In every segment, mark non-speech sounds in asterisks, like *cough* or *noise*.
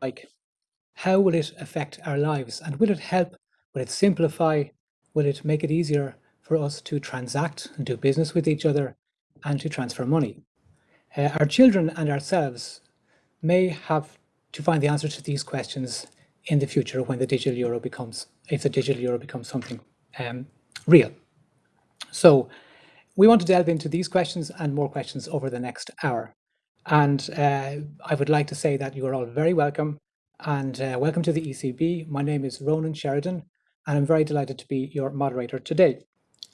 like? How will it affect our lives? And will it help? Will it simplify? Will it make it easier for us to transact and do business with each other and to transfer money? Uh, our children and ourselves may have to find the answer to these questions in the future when the digital euro becomes, if the digital euro becomes something um, real. So we want to delve into these questions and more questions over the next hour. And uh, I would like to say that you are all very welcome and uh, welcome to the ECB. My name is Ronan Sheridan and I'm very delighted to be your moderator today.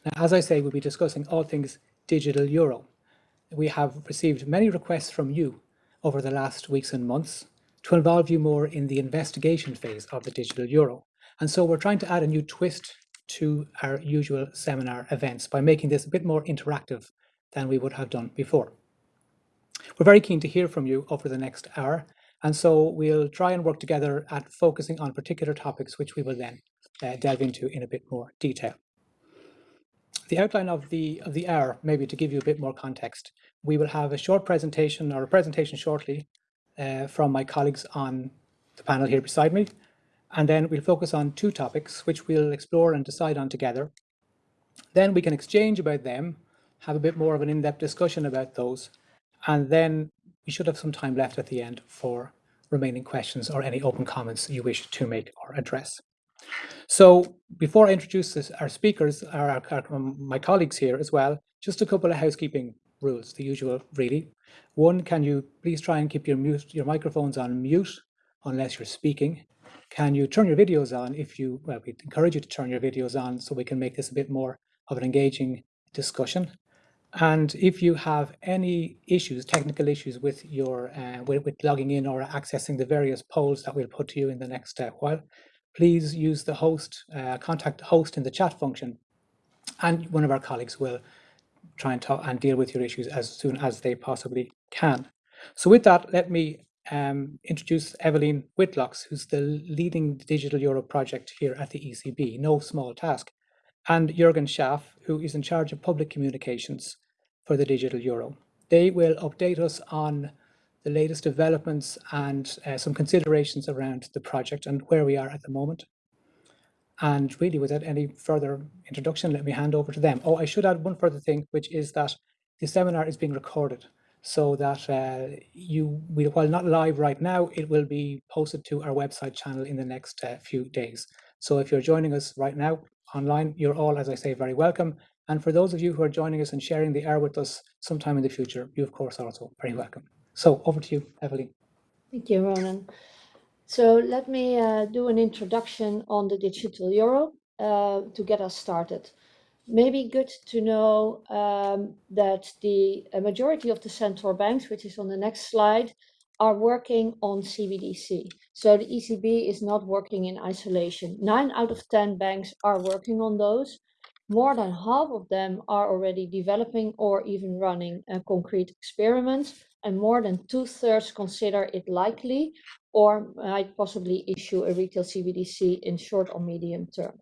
Now, as I say, we'll be discussing all things digital euro. We have received many requests from you over the last weeks and months to involve you more in the investigation phase of the digital euro. And so we're trying to add a new twist to our usual seminar events by making this a bit more interactive than we would have done before. We're very keen to hear from you over the next hour, and so we'll try and work together at focusing on particular topics which we will then uh, delve into in a bit more detail. The outline of the, of the hour, maybe to give you a bit more context, we will have a short presentation or a presentation shortly uh, from my colleagues on the panel here beside me, and then we'll focus on two topics, which we'll explore and decide on together. Then we can exchange about them, have a bit more of an in-depth discussion about those, and then we should have some time left at the end for remaining questions or any open comments you wish to make or address. So before I introduce this, our speakers, our, our, our, um, my colleagues here as well, just a couple of housekeeping rules, the usual really. One, can you please try and keep your mute, your microphones on mute unless you're speaking. Can you turn your videos on if you, well, we encourage you to turn your videos on so we can make this a bit more of an engaging discussion. And if you have any issues, technical issues with your uh, with, with, logging in or accessing the various polls that we'll put to you in the next uh, while, please use the host, uh, contact host in the chat function, and one of our colleagues will try and talk and deal with your issues as soon as they possibly can. So with that, let me um, introduce Evelyn Witlox, who's the leading Digital Euro project here at the ECB, no small task, and Jürgen Schaaf, who is in charge of public communications for the Digital Euro. They will update us on the latest developments and uh, some considerations around the project and where we are at the moment. And really, without any further introduction, let me hand over to them. Oh, I should add one further thing, which is that the seminar is being recorded so that uh, you, while not live right now, it will be posted to our website channel in the next uh, few days. So if you're joining us right now online, you're all, as I say, very welcome. And for those of you who are joining us and sharing the air with us sometime in the future, you of course are also very welcome. So over to you, Evelyn. Thank you, Ronan. So let me uh, do an introduction on the digital euro uh, to get us started. Maybe good to know um, that the majority of the central banks, which is on the next slide, are working on CBDC. So the ECB is not working in isolation. Nine out of 10 banks are working on those. More than half of them are already developing or even running uh, concrete experiments, and more than two thirds consider it likely or might possibly issue a retail CBDC in short or medium term.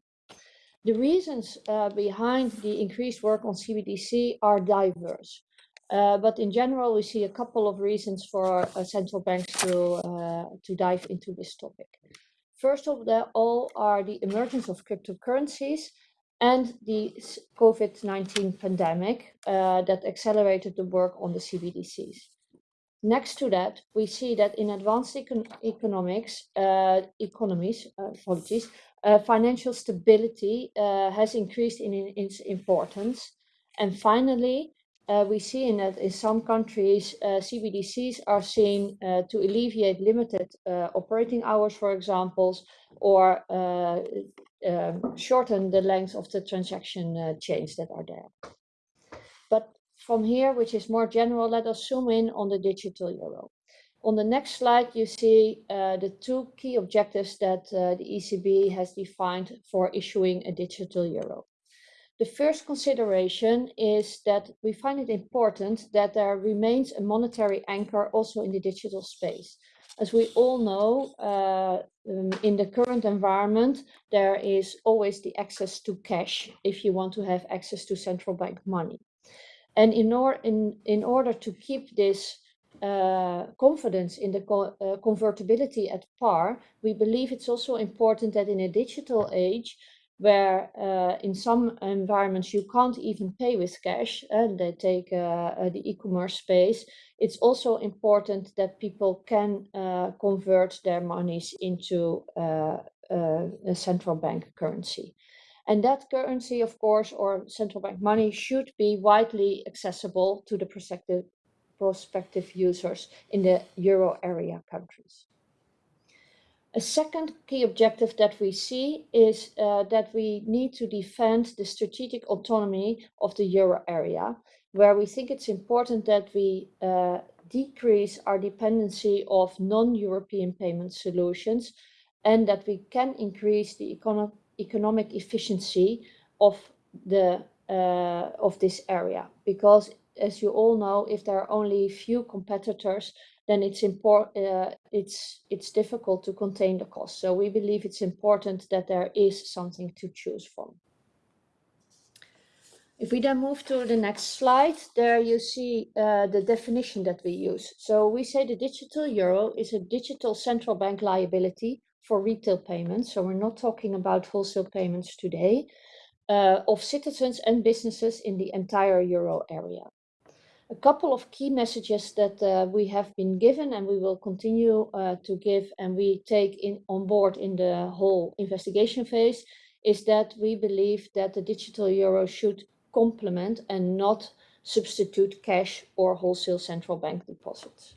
The reasons uh, behind the increased work on CBDC are diverse. Uh, but in general, we see a couple of reasons for uh, central banks to, uh, to dive into this topic. First of all are the emergence of cryptocurrencies and the COVID-19 pandemic uh, that accelerated the work on the CBDCs. Next to that, we see that in advanced econ economics, uh, economies, uh, apologies, uh, financial stability uh, has increased in, in, its importance. And finally, uh, we see in that in some countries, CBDCs are seen to alleviate limited operating hours, for example, or um, shorten the length of the transaction chains that are there. But from here, which is more general, let us zoom in on the digital euro. On the next slide, you see uh, the two key objectives that uh, the ECB has defined for issuing a digital euro. The first consideration is that we find it important that there remains a monetary anchor also in the digital space. As we all know, uh, um, in the current environment, there is always the access to cash if you want to have access to central bank money. And in, or, in, in order to keep this uh, confidence in the co uh, convertibility at par, we believe it's also important that in a digital age, where uh, in some environments you can't even pay with cash, and they take uh, uh, the e-commerce space, it's also important that people can uh, convert their monies into a central bank currency. And that currency, of course, or central bank money should be widely accessible to the prospective, prospective users in the euro area countries. A second key objective that we see is uh, that we need to defend the strategic autonomy of the euro area, where we think it's important that we uh, decrease our dependency of non-European payment solutions and that we can increase the econo economic efficiency of the uh, of this area. Because as you all know if there are only few competitors then it's important uh, it's it's difficult to contain the cost so we believe it's important that there is something to choose from if we then move to the next slide, there you see uh, the definition that we use. So we say the digital euro is a digital central bank liability for retail payments, so we're not talking about wholesale payments today, uh, of citizens and businesses in the entire euro area. A couple of key messages that uh, we have been given and we will continue uh, to give and we take in on board in the whole investigation phase is that we believe that the digital euro should complement and not substitute cash or wholesale central bank deposits.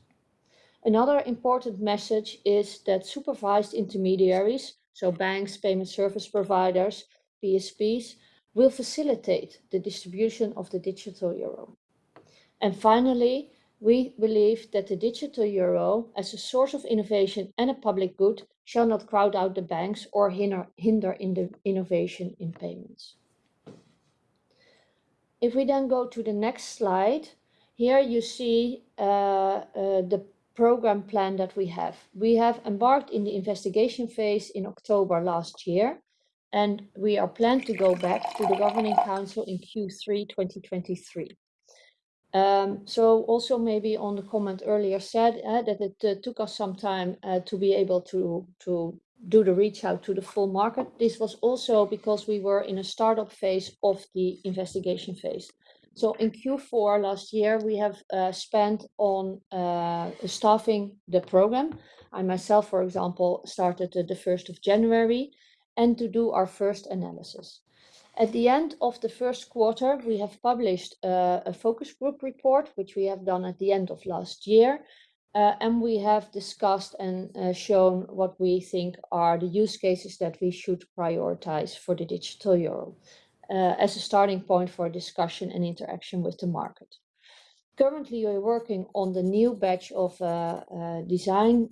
Another important message is that supervised intermediaries, so banks, payment service providers, PSPs, will facilitate the distribution of the digital euro. And finally, we believe that the digital euro as a source of innovation and a public good shall not crowd out the banks or hinder, hinder in the innovation in payments. If we then go to the next slide, here you see uh, uh, the program plan that we have. We have embarked in the investigation phase in October last year, and we are planned to go back to the Governing Council in Q3 2023. Um, so also maybe on the comment earlier said uh, that it uh, took us some time uh, to be able to, to do the reach out to the full market. This was also because we were in a startup phase of the investigation phase. So in Q4 last year, we have uh, spent on uh, staffing the program. I myself, for example, started the 1st of January and to do our first analysis. At the end of the first quarter, we have published uh, a focus group report, which we have done at the end of last year. Uh, and we have discussed and uh, shown what we think are the use cases that we should prioritize for the digital euro uh, as a starting point for discussion and interaction with the market. Currently, we're working on the new batch of uh, uh, design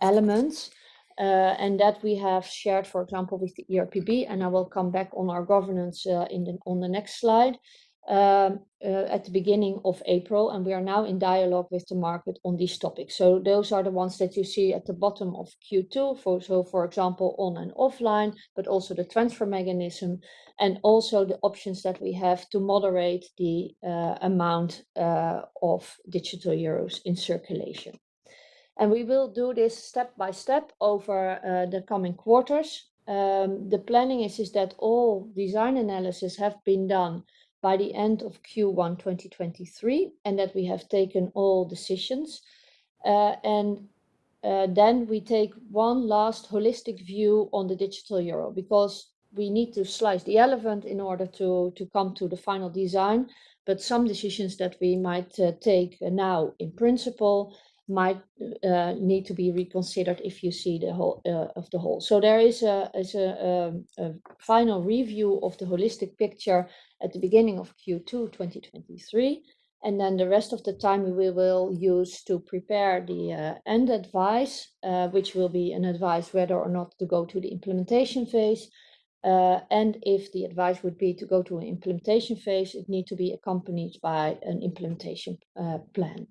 elements uh, and that we have shared, for example, with the ERPB, and I will come back on our governance uh, in the, on the next slide um, uh, at the beginning of April, and we are now in dialogue with the market on these topics. So those are the ones that you see at the bottom of Q2, for, so for example, on and offline, but also the transfer mechanism, and also the options that we have to moderate the uh, amount uh, of digital euros in circulation. And we will do this step by step over uh, the coming quarters. Um, the planning is, is that all design analysis have been done by the end of Q1 2023 and that we have taken all decisions. Uh, and uh, then we take one last holistic view on the digital euro because we need to slice the elephant in order to, to come to the final design. But some decisions that we might uh, take now in principle might uh, need to be reconsidered if you see the whole uh, of the whole. So there is a, is a, um, a, final review of the holistic picture at the beginning of Q2 2023. And then the rest of the time we will use to prepare the uh, end advice, uh, which will be an advice whether or not to go to the implementation phase. Uh, and if the advice would be to go to an implementation phase, it need to be accompanied by an implementation uh, plan.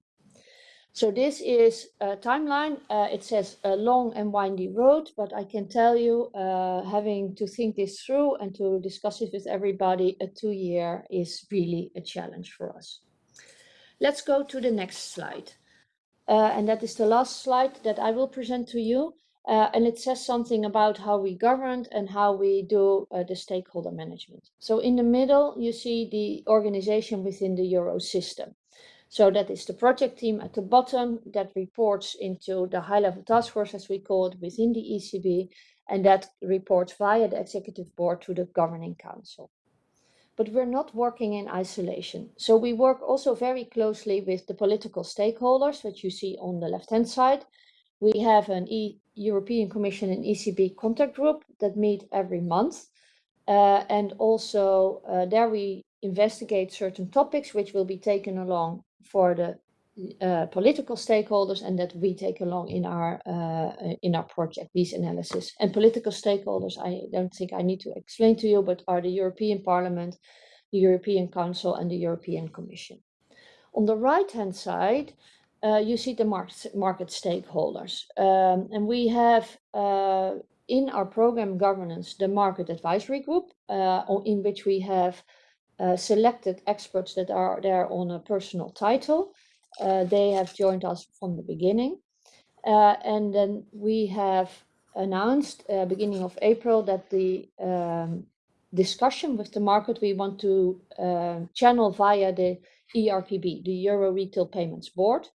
So this is a timeline. Uh, it says a long and windy road, but I can tell you, uh, having to think this through and to discuss it with everybody, a two year is really a challenge for us. Let's go to the next slide. Uh, and that is the last slide that I will present to you. Uh, and it says something about how we govern and how we do uh, the stakeholder management. So in the middle, you see the organization within the Euro system. So that is the project team at the bottom that reports into the high level task force, as we call it, within the ECB, and that reports via the executive board to the governing council. But we're not working in isolation. So we work also very closely with the political stakeholders, which you see on the left-hand side. We have an e European Commission and ECB contact group that meet every month. Uh, and also uh, there we investigate certain topics which will be taken along for the uh, political stakeholders and that we take along in our uh, in our project these analysis. And political stakeholders i don't think i need to explain to you but are the european parliament the european council and the european commission. On the right hand side uh, you see the market, market stakeholders. Um, and we have uh, in our program governance the market advisory group uh, in which we have uh, selected experts that are there on a personal title uh, they have joined us from the beginning. Uh, and then we have announced uh, beginning of April that the um, discussion with the market we want to uh, channel via the ERPB, the Euro Retail Payments Board.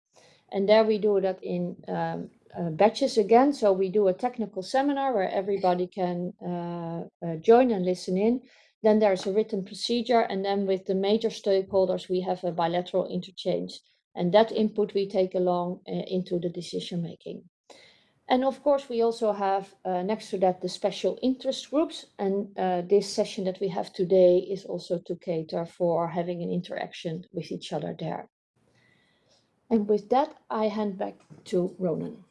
And there we do that in um, uh, batches again. So we do a technical seminar where everybody can join and listen in. Then there's a written procedure. And then with the major stakeholders, we have a bilateral interchange and that input we take along uh, into the decision making. And of course, we also have uh, next to that the special interest groups. And uh, this session that we have today is also to cater for having an interaction with each other there. And with that, I hand back to Ronan.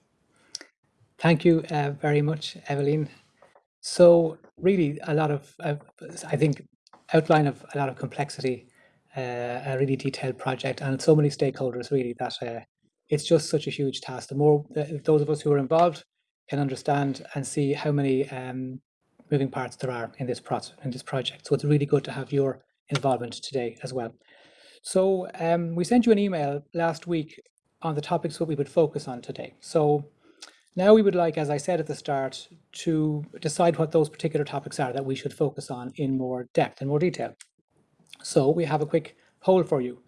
Thank you uh, very much, Evelyn. So really a lot of, uh, I think, outline of a lot of complexity uh, a really detailed project and so many stakeholders really that uh, it's just such a huge task. The more those of us who are involved can understand and see how many um, moving parts there are in this process in this project. So it's really good to have your involvement today as well. So um, we sent you an email last week on the topics that we would focus on today. So now we would like, as I said at the start, to decide what those particular topics are that we should focus on in more depth and more detail. So we have a quick poll for you.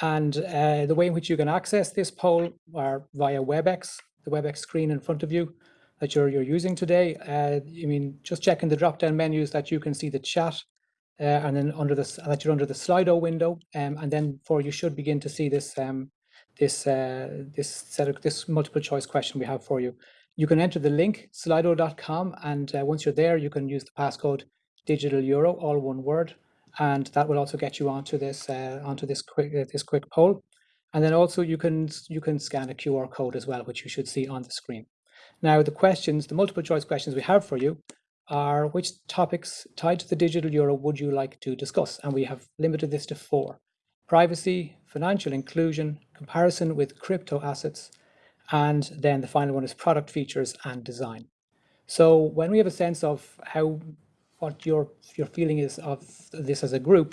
And uh, the way in which you can access this poll are via WebEx, the WebEx screen in front of you that you're, you're using today. Uh, I mean, just checking the drop-down menus that you can see the chat uh, and then under the that you're under the Slido window, um, and then for you should begin to see this um, this uh, this set of this multiple choice question we have for you. You can enter the link slido.com, and uh, once you're there, you can use the passcode digital euro, all one word, and that will also get you onto this uh, onto this quick uh, this quick poll. And then also you can you can scan a QR code as well, which you should see on the screen. Now the questions, the multiple choice questions we have for you are which topics tied to the digital euro would you like to discuss? And we have limited this to four. Privacy, financial inclusion, comparison with crypto assets, and then the final one is product features and design. So when we have a sense of how what your your feeling is of this as a group,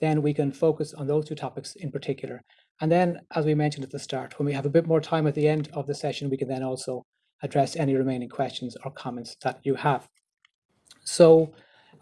then we can focus on those two topics in particular. And then, as we mentioned at the start, when we have a bit more time at the end of the session, we can then also address any remaining questions or comments that you have. So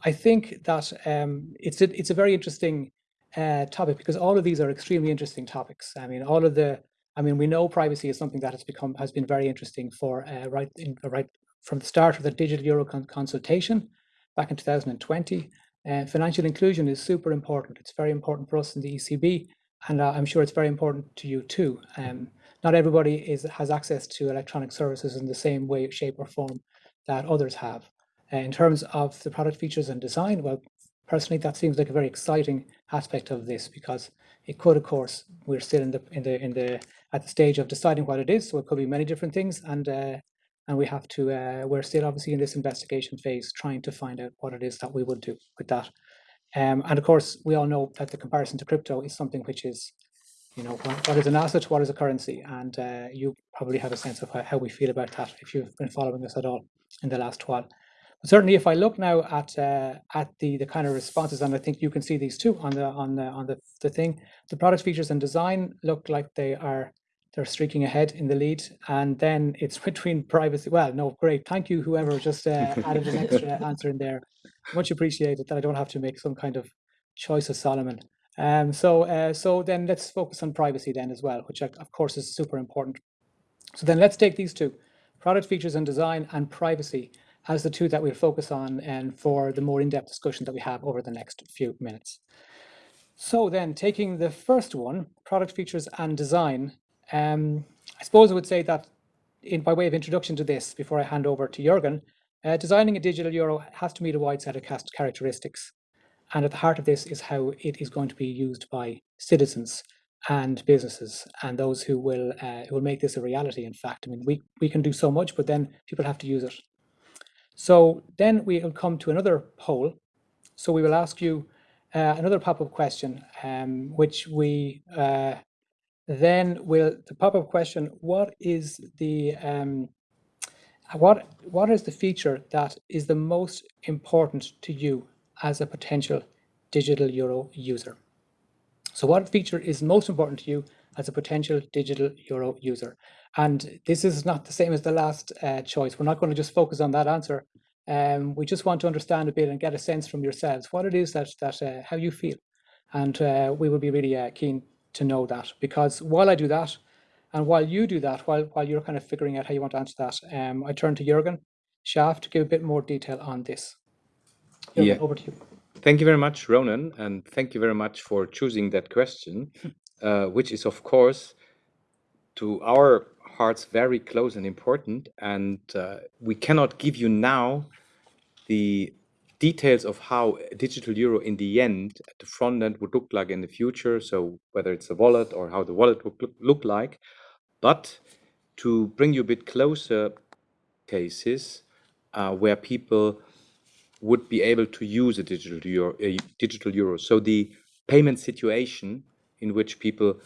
I think that um, it's, a, it's a very interesting uh, topic because all of these are extremely interesting topics. I mean, all of the, I mean, we know privacy is something that has become, has been very interesting for uh, right, in, right from the start of the digital euro con consultation back in 2020. Uh, financial inclusion is super important. It's very important for us in the ECB, and uh, I'm sure it's very important to you too. Um, not everybody is has access to electronic services in the same way, shape, or form that others have. Uh, in terms of the product features and design, well, personally, that seems like a very exciting aspect of this because it could, of course, we're still in the in the in the at the stage of deciding what it is, so it could be many different things, and uh, and we have to uh, we're still obviously in this investigation phase trying to find out what it is that we would do with that. Um, and of course we all know that the comparison to crypto is something which is you know what, is an asset what is a currency and uh, you probably have a sense of how, how, we feel about that if you've been following us at all in the last while certainly if I look now at uh, at the the kind of responses, and I think you can see these too on the on the on the, the thing, the product features and design look like they are they're streaking ahead in the lead, and then it's *laughs* between privacy. Well, no, great, thank you, whoever just uh, added an extra *laughs* answer in there. Much appreciated that I don't have to make some kind of choice of Solomon. Um, so uh, so then let's focus on privacy then as well, which of course is super important. So then let's take these two, product features and design and privacy as the two that we'll focus on and for the more in-depth discussion that we have over the next few minutes. So then taking the first one, product features and design, um, I suppose I would say that in by way of introduction to this, before I hand over to Jürgen, uh, designing a digital euro has to meet a wide set of cast characteristics. And at the heart of this is how it is going to be used by citizens and businesses and those who will uh, who will make this a reality. In fact, I mean, we, we can do so much, but then people have to use it. So then we will come to another poll. So we will ask you uh, another pop-up question, um, which we uh, then will, the pop-up question, what is the, um, what, what is the feature that is the most important to you as a potential digital euro user? So what feature is most important to you as a potential digital euro user? And this is not the same as the last uh, choice. We're not going to just focus on that answer. Um, we just want to understand a bit and get a sense from yourselves what it is that that uh, how you feel, and uh, we will be really uh, keen to know that because while I do that, and while you do that, while while you're kind of figuring out how you want to answer that, um, I turn to Jürgen Schaaf to give a bit more detail on this. Jürgen, yeah. over to you. Thank you very much, Ronan, and thank you very much for choosing that question, *laughs* uh, which is of course to our hearts very close and important. And uh, we cannot give you now the details of how a digital euro in the end at the front end would look like in the future. So whether it's a wallet or how the wallet would look like. But to bring you a bit closer cases uh, where people would be able to use a digital euro, a digital euro. So the payment situation in which people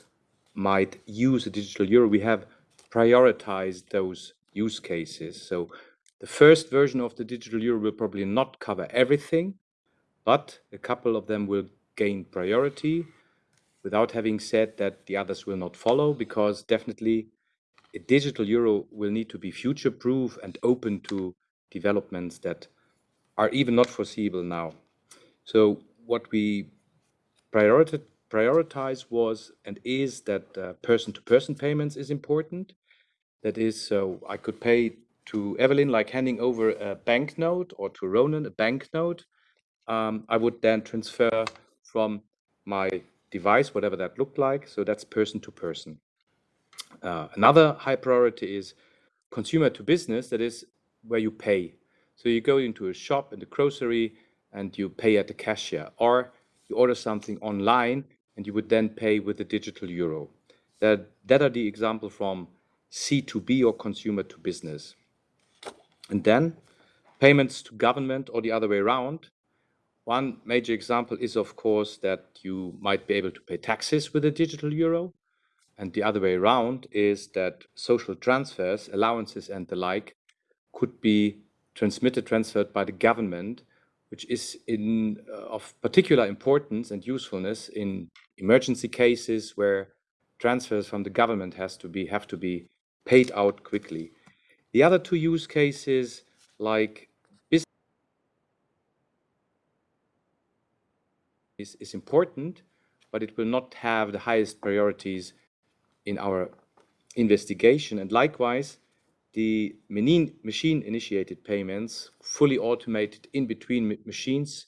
might use a digital euro, we have prioritized those use cases. So the first version of the digital euro will probably not cover everything, but a couple of them will gain priority without having said that the others will not follow, because definitely a digital euro will need to be future-proof and open to developments that are even not foreseeable now. So what we prioritize prioritize was and is that uh, person-to-person -person payments is important. That is, so I could pay to Evelyn like handing over a banknote or to Ronan a banknote. Um, I would then transfer from my device, whatever that looked like. So that's person to person. Uh, another high priority is consumer to business. That is where you pay. So you go into a shop in the grocery and you pay at the cashier or you order something online and you would then pay with the digital euro. That, that are the example from C2B or consumer to business. And then payments to government or the other way around. One major example is, of course, that you might be able to pay taxes with a digital euro. And the other way around is that social transfers, allowances and the like could be transmitted, transferred by the government which is in, uh, of particular importance and usefulness in emergency cases where transfers from the government has to be have to be paid out quickly. The other two use cases, like business, is, is important, but it will not have the highest priorities in our investigation. And likewise, the machine-initiated payments, fully automated in between machines,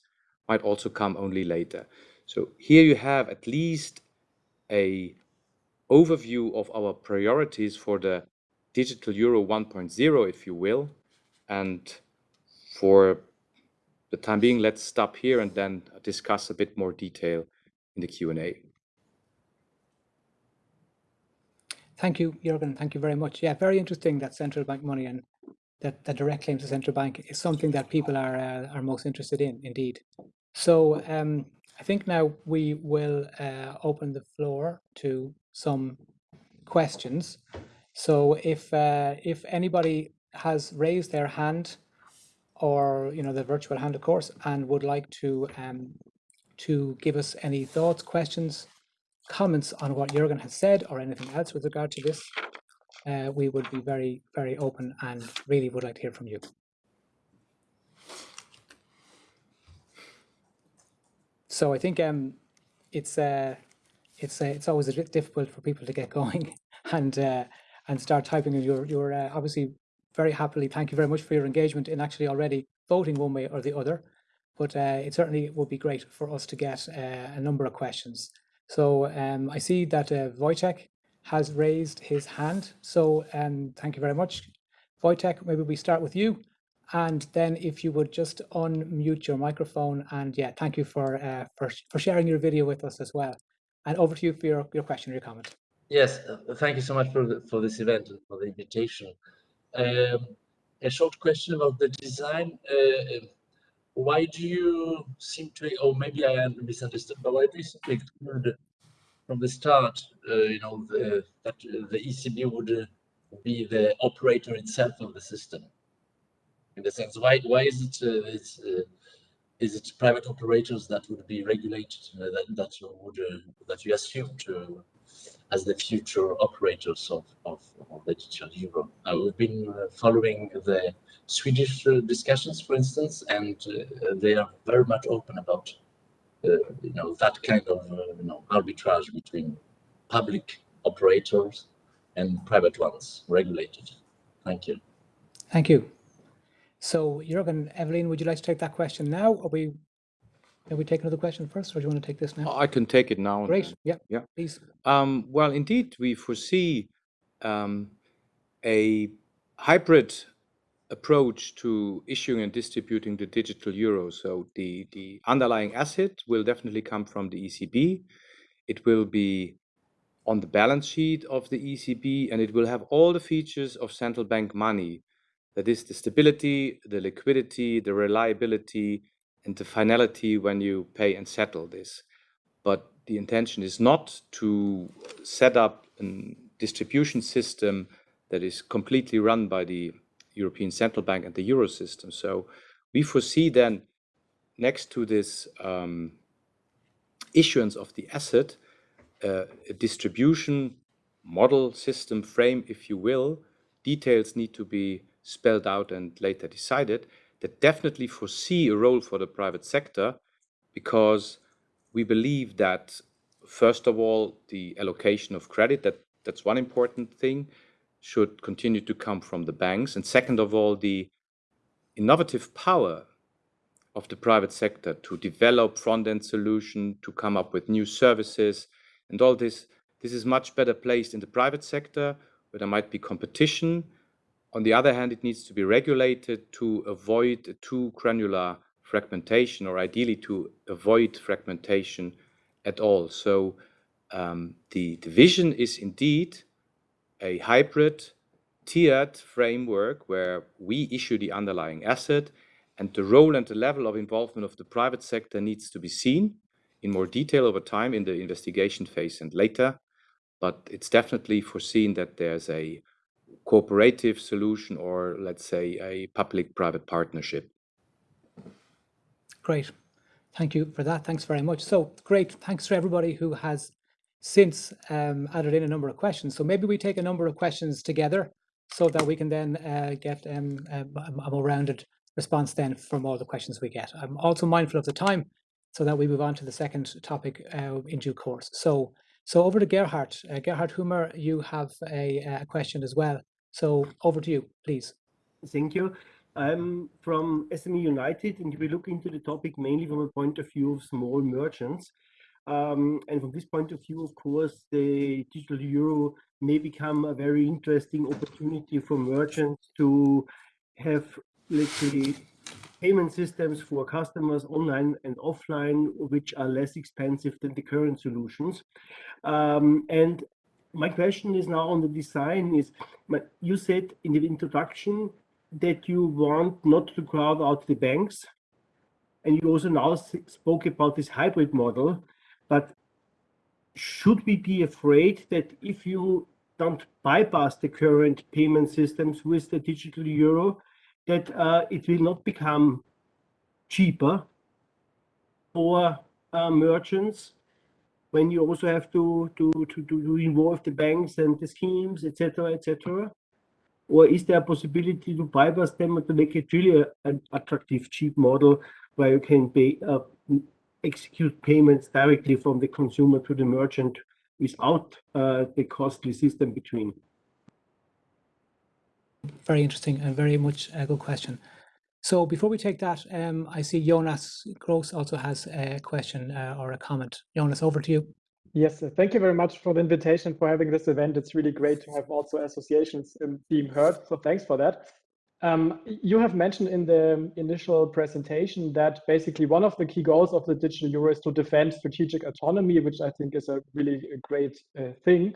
might also come only later. So here you have at least a overview of our priorities for the digital euro 1.0, if you will. And for the time being, let's stop here and then discuss a bit more detail in the Q&A. Thank you, Jürgen. Thank you very much. Yeah, very interesting that central bank money and that, that direct claims to central bank is something that people are uh, are most interested in, indeed. So um, I think now we will uh, open the floor to some questions. So if uh, if anybody has raised their hand or you know the virtual hand, of course and would like to um, to give us any thoughts, questions, comments on what Jurgen has said or anything else with regard to this, uh, we would be very, very open and really would like to hear from you. So I think um, it's uh, it's uh, it's always a bit difficult for people to get *laughs* going and uh, and start typing. And you're you're uh, obviously very happily. Thank you very much for your engagement in actually already voting one way or the other but uh, it certainly would be great for us to get uh, a number of questions. So um, I see that uh, Wojtek has raised his hand. So um, thank you very much. Wojtek, maybe we start with you. And then if you would just unmute your microphone and yeah, thank you for, uh, for, for sharing your video with us as well. And over to you for your, your question or your comment. Yes, uh, thank you so much for, the, for this event and for the invitation. Um, a short question about the design. Uh, why do you seem to, or maybe I am misunderstood, but why do you exclude from the start, uh, you know, the, that the ECB would uh, be the operator itself of the system? In the sense, why why is it uh, uh, is it private operators that would be regulated uh, that that would uh, that you assume to as the future operators of, of, of the digital euro. Uh, we've been uh, following the Swedish uh, discussions, for instance, and they are very much open about you know that kind of you know arbitrage between public operators and private ones regulated. Thank you. Thank you. So Jürgen, Evelyn, would you like to take that question now? Or we can we take another question first, or do you want to take this now? I can take it now. Great. Yeah. Yeah. Please. Um, well, indeed, we foresee um, a hybrid approach to issuing and distributing the digital euro. So the, the underlying asset will definitely come from the ECB. It will be on the balance sheet of the ECB, and it will have all the features of central bank money. That is the stability, the liquidity, the reliability, and the finality when you pay and settle this. But the intention is not to set up a distribution system that is completely run by the European Central Bank and the Euro system. So we foresee then next to this um, issuance of the asset, uh, a distribution model system frame, if you will, details need to be spelled out and later decided, that definitely foresee a role for the private sector because we believe that first of all the allocation of credit that that's one important thing should continue to come from the banks. And second of all the innovative power of the private sector to develop front-end solution to come up with new services. And all this this is much better placed in the private sector where there might be competition on the other hand, it needs to be regulated to avoid too granular fragmentation or ideally to avoid fragmentation at all. So um, the, division is indeed a hybrid tiered framework where we issue the underlying asset and the role and the level of involvement of the private sector needs to be seen in more detail over time in the investigation phase and later. But it's definitely foreseen that there's a cooperative solution or let's say a public-private partnership. Great. Thank you for that. Thanks very much. So great. Thanks to everybody who has since um, added in a number of questions. So maybe we take a number of questions together so that we can then uh, get um, a, a more rounded response then from all the questions we get. I'm also mindful of the time so that we move on to the second topic uh, in due course. So, so over to Gerhard. Uh, Gerhard Huemer, you have a, a question as well. So over to you, please. Thank you. I'm from SME United, and we look into the topic mainly from a point of view of small merchants. Um, and from this point of view, of course, the digital euro may become a very interesting opportunity for merchants to have, let's say, payment systems for customers online and offline, which are less expensive than the current solutions. Um, and my question is now on the design is you said in the introduction that you want not to crowd out the banks and you also now spoke about this hybrid model but should we be afraid that if you don't bypass the current payment systems with the digital euro that uh, it will not become cheaper for uh, merchants when you also have to, to, to, to involve the banks and the schemes, etc., etc.? Or is there a possibility to bypass them and to make it really an attractive, cheap model where you can pay, uh, execute payments directly from the consumer to the merchant without uh, the costly system between? Very interesting and very much a good question. So before we take that, um, I see Jonas Gross also has a question uh, or a comment. Jonas, over to you. Yes, thank you very much for the invitation for having this event. It's really great to have also associations um, being heard. So thanks for that. Um, you have mentioned in the initial presentation that basically one of the key goals of the digital euro is to defend strategic autonomy, which I think is a really great uh, thing.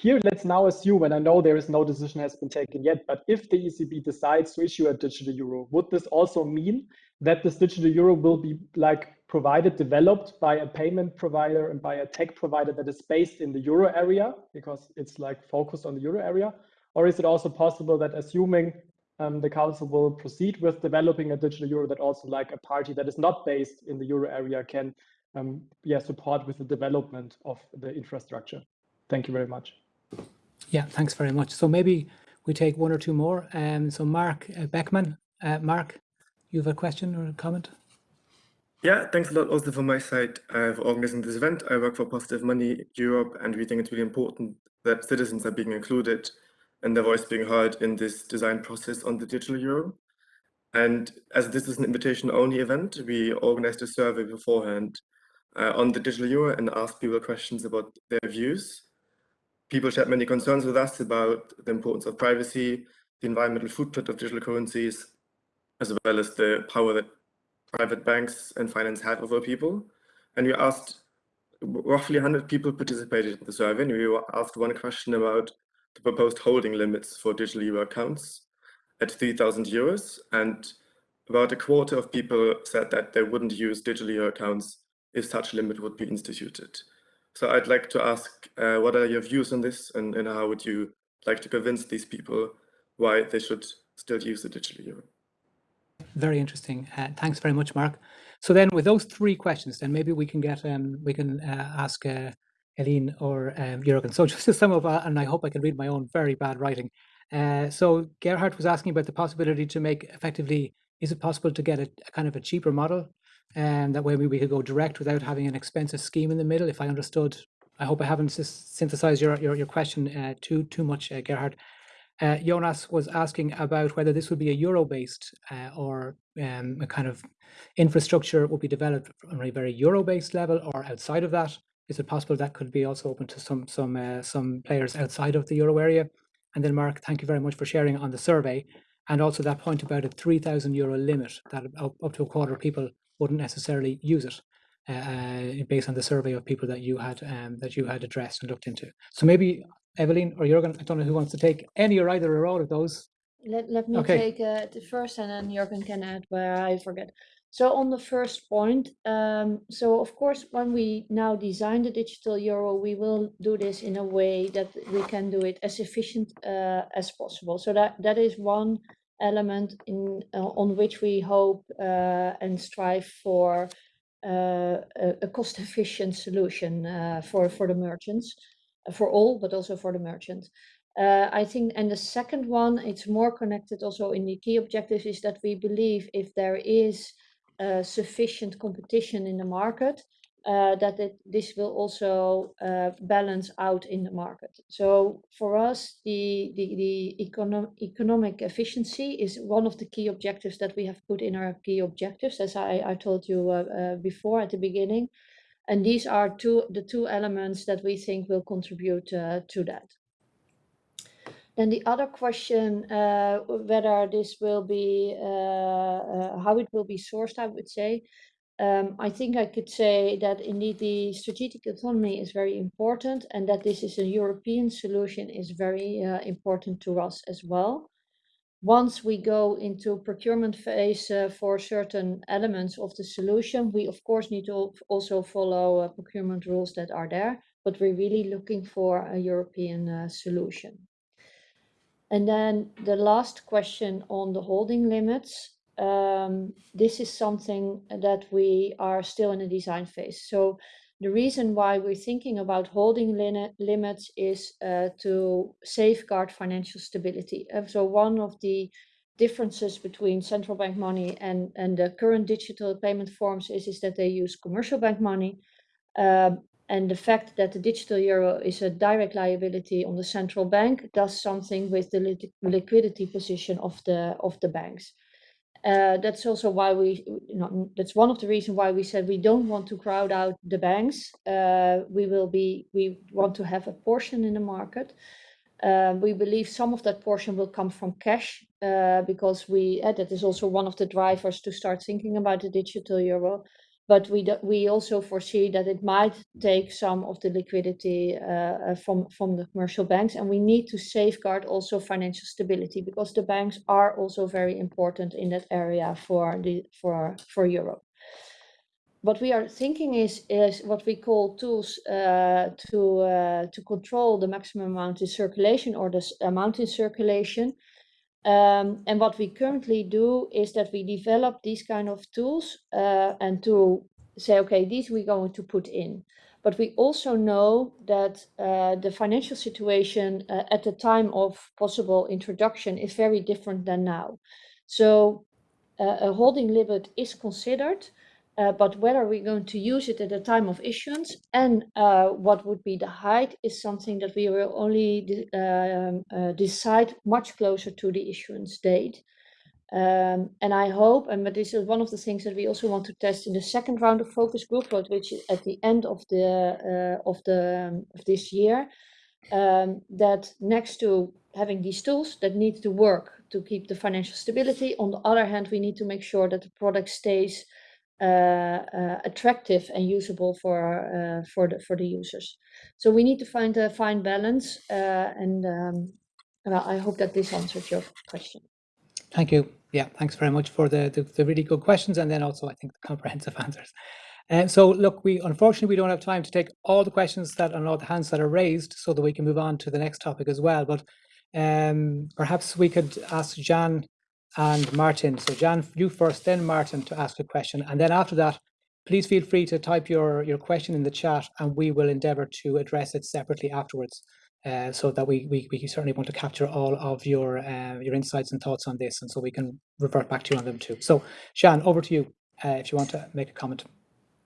Here, let's now assume, and I know there is no decision has been taken yet, but if the ECB decides to issue a digital euro, would this also mean that this digital euro will be like provided, developed by a payment provider and by a tech provider that is based in the euro area because it's like focused on the euro area? Or is it also possible that assuming um, the council will proceed with developing a digital euro that also like a party that is not based in the euro area can um, yeah, support with the development of the infrastructure? Thank you very much. Yeah, thanks very much. So maybe we take one or two more. Um, so Mark uh, Beckman, uh, Mark, you have a question or a comment? Yeah, thanks a lot also from my side uh, for organizing this event. I work for Positive Money Europe and we think it's really important that citizens are being included and their voice being heard in this design process on the digital euro. And as this is an invitation only event, we organized a survey beforehand uh, on the digital euro and asked people questions about their views people shared many concerns with us about the importance of privacy, the environmental footprint of digital currencies, as well as the power that private banks and finance have over people. And we asked roughly 100 people participated in the survey, and we asked one question about the proposed holding limits for digital euro accounts at 3,000 euros. And about a quarter of people said that they wouldn't use digital euro accounts if such limit would be instituted. So I'd like to ask, uh, what are your views on this and, and how would you like to convince these people why they should still use the digital euro? Very interesting. Uh, thanks very much, Mark. So then with those three questions, then maybe we can get, um, we can uh, ask uh, or um, Jürgen. So *laughs* just sum up, uh, and I hope I can read my own very bad writing. Uh, so Gerhard was asking about the possibility to make effectively, is it possible to get a, a kind of a cheaper model and that way we we could go direct without having an expensive scheme in the middle. If I understood, I hope I haven't synthesized your your, your question uh, too too much, uh, Gerhard. Uh, Jonas was asking about whether this would be a euro-based uh, or um, a kind of infrastructure would be developed on a very euro-based level or outside of that. Is it possible that could be also open to some some uh, some players outside of the euro area? And then Mark, thank you very much for sharing on the survey and also that point about a 3,000 euro limit that up, up to a quarter of people wouldn't necessarily use it uh, uh, based on the survey of people that you had um, that you had addressed and looked into. So maybe Evelyn or Jürgen, I don't know who wants to take any or either or all of those. Let, let me Okay. take uh, the first and then Jürgen can add where I forget. So on the first point, um, so of course, when we now design the digital euro, we will do this in a way that we can do it as efficient uh, as possible. So that that is one element in uh, on which we hope uh, and strive for uh, a, a cost-efficient solution uh, for for the merchants, uh, for all, but also for the merchants. Uh, I think, and the second one, it's more connected also in the key objectives, is that we believe if there is sufficient competition in the market, uh, that it, this will also uh, balance out in the market. So for us, the, the, the econo economic efficiency is one of the key objectives that we have put in our key objectives, as I, I told you uh, uh before at the beginning. And these are two the two elements that we think will contribute uh, to that. Then the other question, uh, whether this will be, how it will be sourced, I would say, um, I think I could say that indeed the strategic autonomy is very important and that this is a European solution is very uh, important to us as well. Once we go into procurement phase uh, for certain elements of the solution, we of course need to also follow uh, procurement rules that are there, but we're really looking for a European uh, solution. And then the last question on the holding limits. Um, this is something that we are still in a design phase. So the reason why we're thinking about holding limits is uh, to safeguard financial stability. And so one of the differences between central bank money and, and the current digital payment forms is, is that they use commercial bank money. Um, and the fact that the digital euro is a direct liability on the central bank does something with the li liquidity position of the of the banks. Uh, that's also why we, you know, that's one of the reasons why we said we don't want to crowd out the banks. Uh, we will be, we want to have a portion in the market. Uh, we believe some of that portion will come from cash uh, because we, uh, that is also one of the drivers to start thinking about the digital euro but we do, we also foresee that it might take some of the liquidity uh, uh, from from the commercial banks, and we need to safeguard also financial stability because the banks are also very important in that area for the for for Europe. What we are thinking is is what we call tools uh, to uh, to control the maximum amount in circulation or the amount in circulation. Um, and what we currently do is that we develop these kind of tools uh, and to say, okay, these we're going to put in. But we also know that uh, the financial situation uh, at the time of possible introduction is very different than now. So uh, a holding limit is considered, uh, but whether we're going to use it at the time of issuance and uh, what would be the height is something that we will only de um, uh, decide much closer to the issuance date. Um, and I hope, and but this is one of the things that we also want to test in the second round of focus group, which is at the end of the uh, of the um, of this year, um, that next to having these tools that need to work to keep the financial stability, on the other hand, we need to make sure that the product stays attractive and usable for uh, for the for the users. So we need to find a fine balance, and um, well, I hope that this answers your question. Thank you. Yeah, thanks very much for the, the, the really good questions and then also I think the comprehensive *laughs* answers. And so look, we unfortunately we don't have time to take all the questions that and all the hands that are raised so that we can move on to the next topic as well. But um, perhaps we could ask Jan and Martin. So Jan, you first, then Martin to ask a question. And then after that, please feel free to type your, your question in the chat and we will endeavor to address it separately afterwards. Uh, so that we, we, we certainly want to capture all of your uh, your insights and thoughts on this, and so we can revert back to you on them too. So, Jan, over to you uh, if you want to make a comment.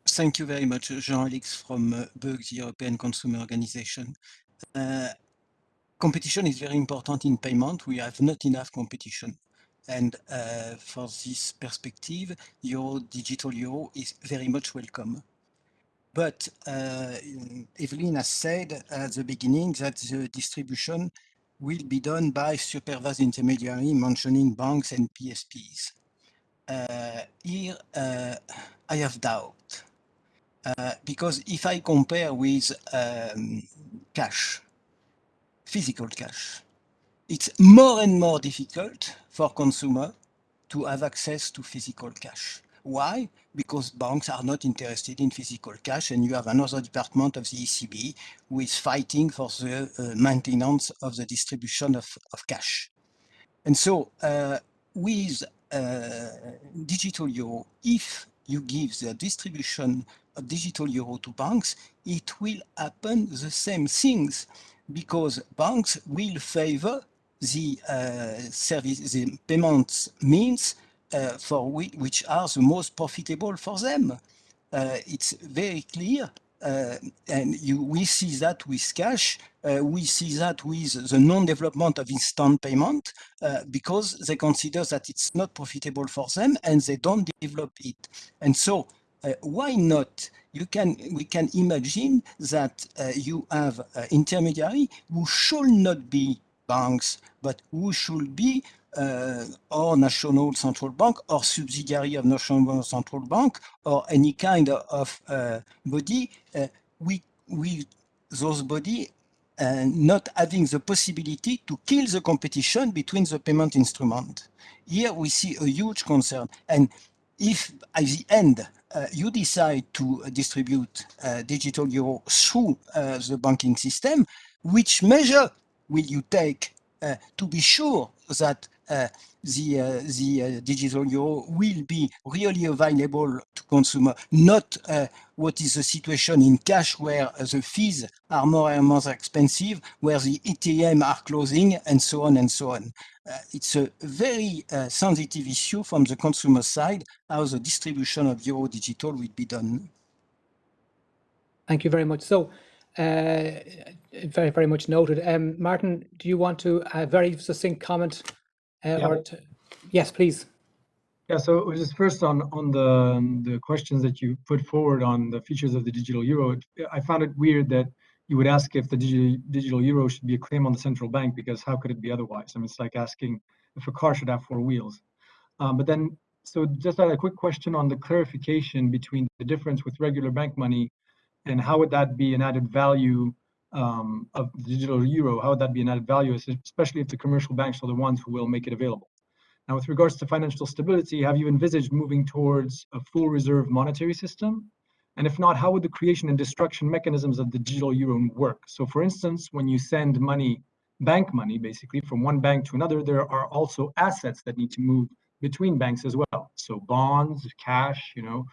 Thank you very much, Jean Allix from uh, the European Consumer Organization. Uh, competition is very important in payment. We have not enough competition. And uh, for this perspective, your digital euro is very much welcome. But uh, Evelien has said at the beginning that the distribution will be done by supervised intermediary, mentioning banks and PSPs. Uh, here, uh, I have doubt. Uh, because if I compare with um, cash, physical cash, it's more and more difficult for consumer to have access to physical cash. Why? Because banks are not interested in physical cash and you have another department of the ECB who is fighting for the uh, maintenance of the distribution of, of cash. And so uh, with uh, digital euro, if you give the distribution of digital euro to banks, it will happen the same things because banks will favor the uh, service, the payment means uh, for we, which are the most profitable for them. Uh, it's very clear, uh, and you, we see that with cash. Uh, we see that with the non-development of instant payment uh, because they consider that it's not profitable for them and they don't develop it. And so, why not? You can we can imagine that you have intermediary who should not be banks, but who should be uh, or national central bank or subsidiary of national central bank or any kind of uh, body, uh, we, we, those body uh, not having the possibility to kill the competition between the payment instrument. Here we see a huge concern. And if at the end uh, you decide to distribute uh, digital euro through the banking system, which measure will you take uh, to be sure that uh, the, uh, the uh, digital euro will be really available to consumer, not uh, what is the situation in cash where the fees are more and more expensive, where the ATM are closing and so on and so on. Uh, it's a very sensitive issue from the consumer side, how the distribution of euro digital will be done. Thank you very much. So, uh, very, very much noted. Um, Martin, do you want to a very succinct comment? Uh, Yeah. or yes, please. Yeah, so just first on on the um, the questions that you put forward on the features of the digital euro, I found it weird that you would ask if the digital digital euro should be a claim on the central bank because how could it be otherwise? I mean, it's like asking if a car should have four wheels. Um, but then, so just a quick question on the clarification between the difference with regular bank money and how would that be an added value um, of the digital euro? How would that be an added value, especially if the commercial banks are the ones who will make it available? Now, with regards to financial stability, have you envisaged moving towards a full reserve monetary system? And if not, how would the creation and destruction mechanisms of the digital euro work? So for instance, when you send money, bank money, basically from one bank to another, there are also assets that need to move between banks as well. So bonds, cash, you know.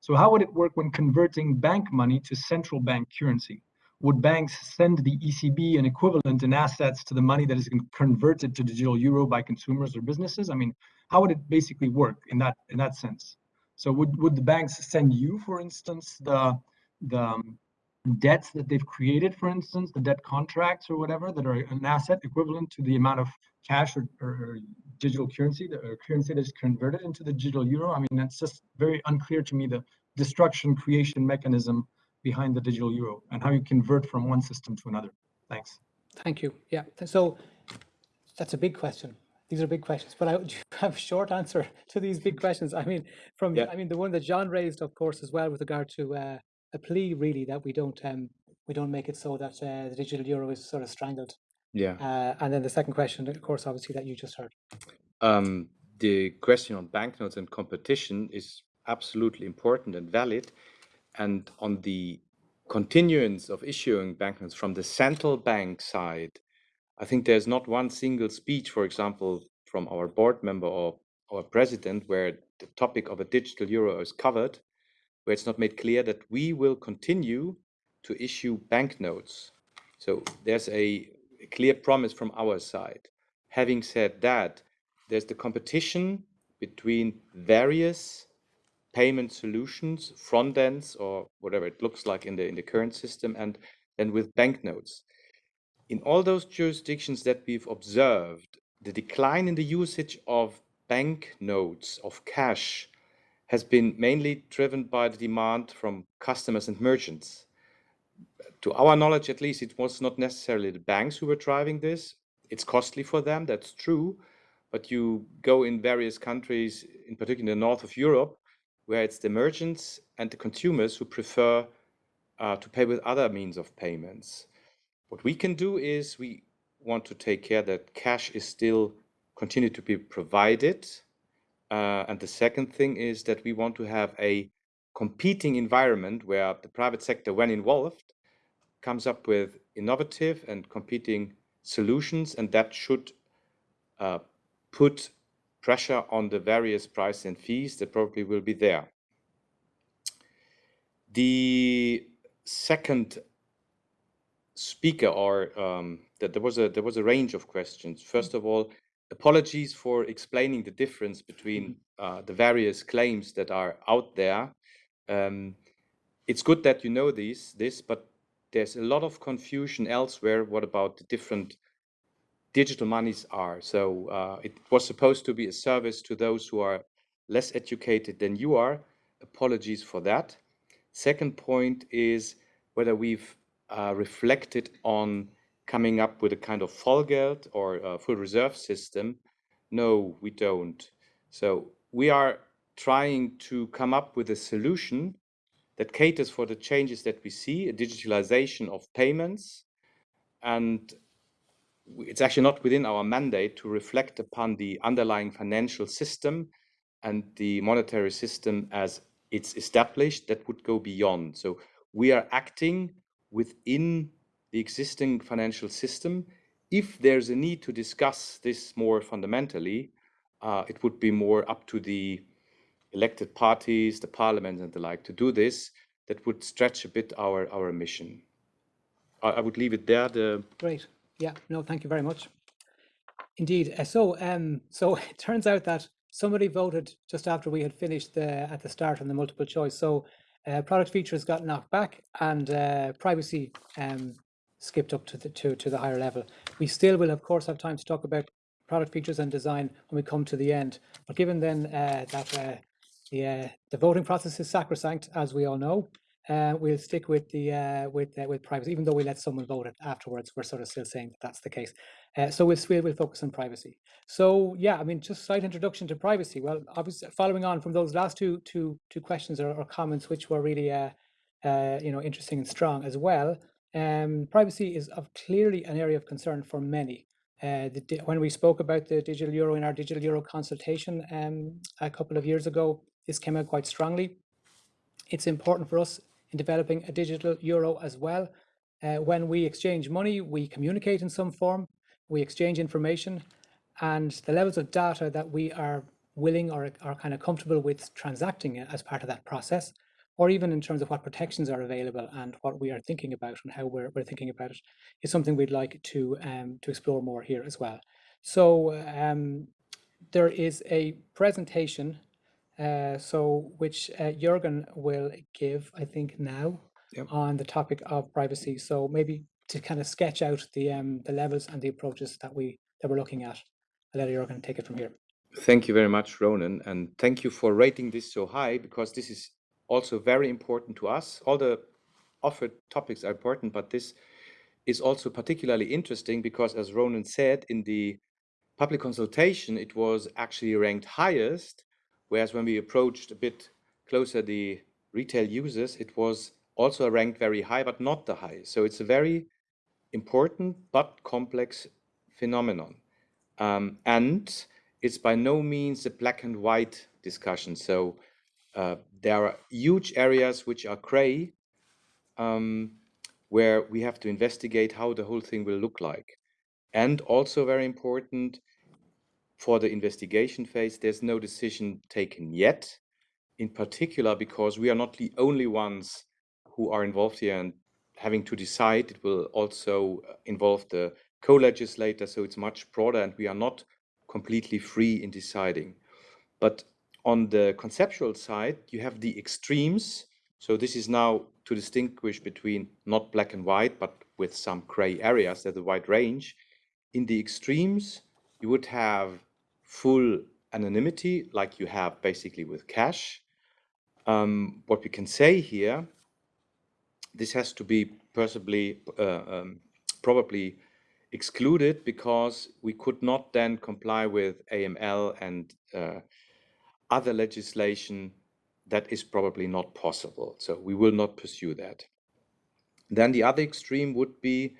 So how would it work when converting bank money to central bank currency? Would banks send the ECB an equivalent in assets to the money that is converted to digital euro by consumers or businesses? I mean, how would it basically work in that in that sense? So would, would the banks send you, for instance, the the um, debts that they've created, for instance, the debt contracts or whatever that are an asset equivalent to the amount of cash or, or, or digital currency, the or currency that is converted into the digital euro? I mean, that's just very unclear to me the destruction creation mechanism behind the digital euro and how you convert from one system to another. Thanks. Thank you. Yeah. So that's a big question. These are big questions, but I *laughs* do have a short answer to these big *laughs* questions. I mean, from Yeah. I mean the one that John raised, of course, as well with regard to uh, a plea, really, that we don't um, we don't make it so that uh, the digital euro is sort of strangled. Yeah. Uh, and then the second question, of course, obviously that you just heard. Um, the question on banknotes and competition is absolutely important and valid. And on the continuance of issuing banknotes from the central bank side, I think there's not one single speech, for example, from our board member or our president, where the topic of a digital euro is covered, where it's not made clear that we will continue to issue banknotes. So there's a, a clear promise from our side. Having said that, there's the competition between various payment solutions, front ends, or whatever it looks like in the in the current system, and then with banknotes. In all those jurisdictions that we've observed, the decline in the usage of banknotes, of cash, has been mainly driven by the demand from customers and merchants. To our knowledge, at least, it was not necessarily the banks who were driving this. It's costly for them, that's true. But you go in various countries, in particular in the north of Europe, where it's the merchants and the consumers who prefer uh, to pay with other means of payments. What we can do is we want to take care that cash is still continue to be provided. Uh, and the second thing is that we want to have a competing environment where the private sector, when involved, comes up with innovative and competing solutions, and that should uh, put pressure on the various prices and fees that probably will be there. The second speaker or um, that there was a there was a range of questions. First of all, apologies for explaining the difference between uh, the various claims that are out there. Um, it's good that you know these this, but there's a lot of confusion elsewhere. What about the different digital monies are? So uh, it was supposed to be a service to those who are less educated than you are. Apologies for that. Second point is whether we've uh, reflected on coming up with a kind of Vollgeld or full reserve system. No, we don't. So we are trying to come up with a solution that caters for the changes that we see, a digitalization of payments. And it's actually not within our mandate to reflect upon the underlying financial system and the monetary system as it's established that would go beyond. So we are acting within the existing financial system if there's a need to discuss this more fundamentally, uh, it would be more up to the elected parties, the parliament and the like to do this. That would stretch a bit our, our mission. I, I would leave it there. The... Great. Yeah, no, thank you very much. Indeed. Uh, so, um, so *laughs* it turns out that somebody voted just after we had finished the, at the start on the multiple choice. So uh, product features got knocked back and uh, privacy um, skipped up to the to, to the higher level. We still will, of course, have time to talk about product features and design when we come to the end. But given then uh, that uh, the uh, the voting process is sacrosanct, as we all know, uh, we'll stick with the uh, with with privacy, even though we let someone vote it afterwards. We're sort of still saying that that's the case. So we'll, we'll we'll focus on privacy. So yeah, I mean, just slight introduction to privacy. Well, obviously, following on from those last two two two questions or, or comments, which were really you know interesting and strong as well. Um, privacy is of clearly an area of concern for many. Uh, the, when we spoke about the digital euro in our digital euro consultation um, a couple of years ago, this came out quite strongly. It's important for us in developing a digital euro as well. Uh, when we exchange money, we communicate in some form, we exchange information, and the levels of data that we are willing or are kind of comfortable with transacting as part of that process, or even in terms of what protections are available and what we are thinking about and how we're, we're thinking about it, is something we'd like to um, to explore more here as well. So um, there is a presentation uh, so which uh, Jürgen will give, I think now, Yep. on the topic of privacy. So maybe to kind of sketch out the um, the levels and the approaches that we that we're looking at. I'll let Jürgen take it from here. Thank you very much, Ronan, and thank you for rating this so high because this is also very important to us. All the offered topics are important, but this is also particularly interesting because, as Ronan said, in the public consultation, it was actually ranked highest Whereas when we approached a bit closer the retail users, it was also ranked very high, but not the highest. So it's a very important but complex phenomenon. Um, and it's by no means a black and white discussion. So uh, there are huge areas which are gray, um, where we have to investigate how the whole thing will look like. And also very important, for the investigation phase, there's no decision taken yet, in particular because we are not the only ones who are involved here and having to decide. It will also uh, involve the co-legislator, so it's much broader and we are not completely free in deciding. But on the conceptual side, you have the extremes. So this is now to distinguish between not black and white, but with some gray areas, there's a wide range. In the extremes, you would have full anonymity like you have basically with cash. Um, what we can say here, this has to be possibly, uh, um, probably excluded because we could not then comply with AML and uh, other legislation that is probably not possible. So we will not pursue that. Then the other extreme would be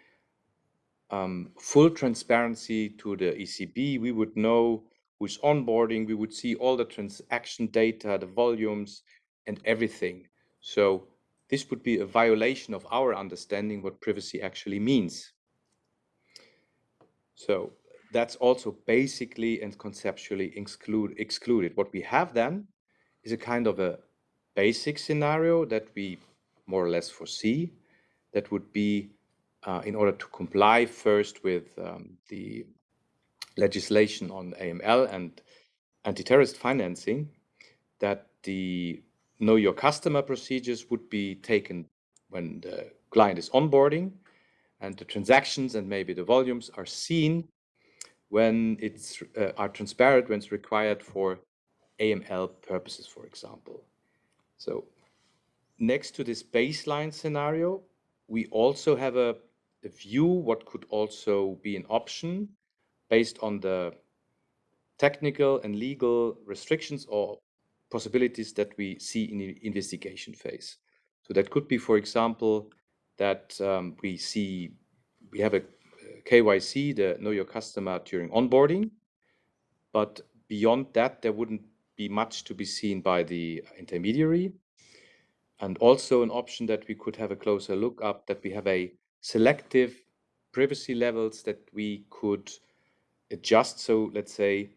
um, full transparency to the ECB. We would know who's onboarding, we would see all the transaction data, the volumes, and everything. So this would be a violation of our understanding what privacy actually means. So that's also basically and conceptually exclude, excluded. What we have then is a kind of a basic scenario that we more or less foresee that would be uh, in order to comply first with um, the legislation on AML and anti-terrorist financing that the know your customer procedures would be taken when the client is onboarding and the transactions and maybe the volumes are seen when it's uh, are transparent when it's required for AML purposes, for example. So next to this baseline scenario, we also have a, a view what could also be an option based on the technical and legal restrictions or possibilities that we see in the investigation phase. So that could be, for example, that um, we see we have a KYC, the know your customer during onboarding, but beyond that, there wouldn't be much to be seen by the intermediary. And also an option that we could have a closer look up that we have a selective privacy levels that we could adjust. So let's say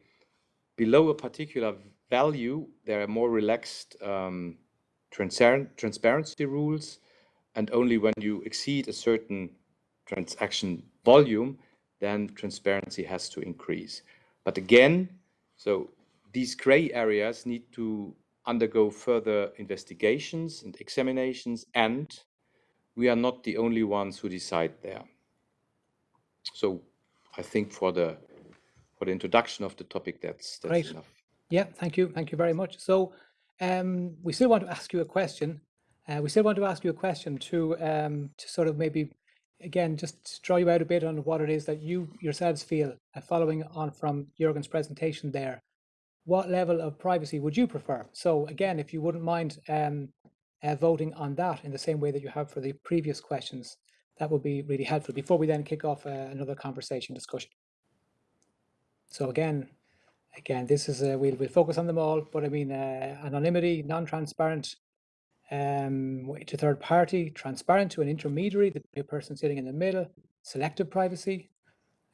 below a particular value, there are more relaxed um, transparent, transparency rules. And only when you exceed a certain transaction volume, then transparency has to increase. But again, so these gray areas need to undergo further investigations and examinations, and we are not the only ones who decide there. So I think for the for the introduction of the topic, that's that's Great. enough. Yeah, thank you. Thank you very much. So um, we still want to ask you a question. Uh, we still want to ask you a question to um, to sort of maybe again just draw you out a bit on what it is that you yourselves feel uh, following on from Jürgen's presentation there. What level of privacy would you prefer? So again, if you wouldn't mind um, uh, voting on that in the same way that you have for the previous questions, that would be really helpful before we then kick off uh, another conversation discussion. So again, again, this is a, we'll, we'll focus on them all, but I mean uh, anonymity, non-transparent um, to third party, transparent to an intermediary, the person sitting in the middle, selective privacy,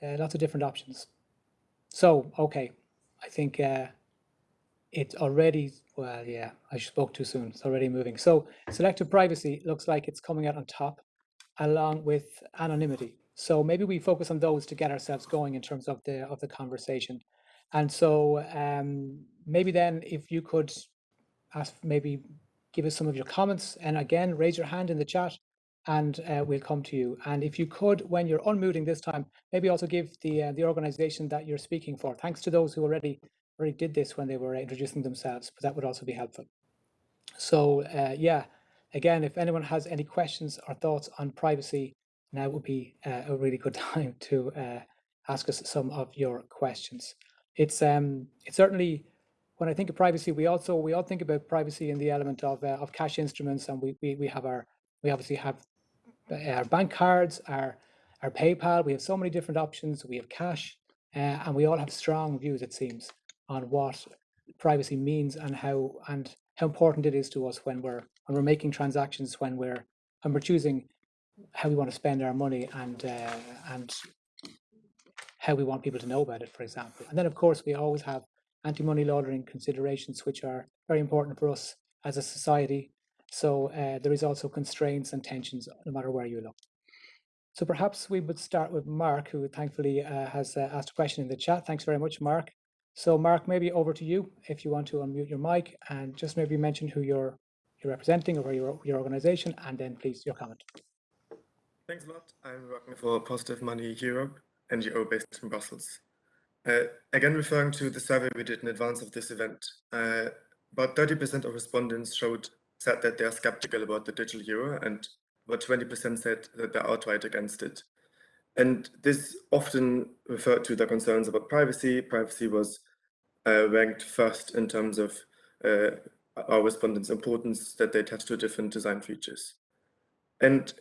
uh, lots of different options. So, okay, I think uh, it's already, well, yeah, I spoke too soon. It's already moving. So selective privacy looks like it's coming out on top along with anonymity. So maybe we focus on those to get ourselves going in terms of the of the conversation. And so um, maybe then if you could ask, maybe give us some of your comments and again, raise your hand in the chat and uh, we'll come to you. And if you could, when you're unmuting this time, maybe also give the uh, the organization that you're speaking for. Thanks to those who already already did this when they were introducing themselves, but that would also be helpful. So uh, yeah, again, if anyone has any questions or thoughts on privacy, now would be uh, a really good *laughs* time to uh, ask us some of your questions. It's um, it's certainly when I think of privacy, we also we all think about privacy in the element of uh, of cash instruments, and we, we we have our we obviously have uh, our bank cards, our our PayPal. We have so many different options. We have cash, uh, and we all have strong views, it seems, on what privacy means and how and how important it is to us when we're when we're making transactions, when we're when we're choosing how we want to spend our money and uh, and how we want people to know about it, for example. And then, of course, we always have anti-money laundering considerations, which are very important for us as a society. So uh, there is also constraints and tensions no matter where you look. So perhaps we would start with Mark, who thankfully uh, has uh, asked a question in the chat. Thanks very much, Mark. So Mark, maybe over to you if you want to unmute your mic and just maybe mention who you're you're representing or your your organization, and then please your comment. Thanks a lot. I'm working for Positive Money Europe, NGO based in Brussels. Uh, again, referring to the survey we did in advance of this event, uh, about 30% of respondents showed said that they are skeptical about the digital euro, and about 20% said that they're outright against it. And this often referred to their concerns about privacy. Privacy was uh, ranked first in terms of uh, our respondents' importance that they attach to different design features. And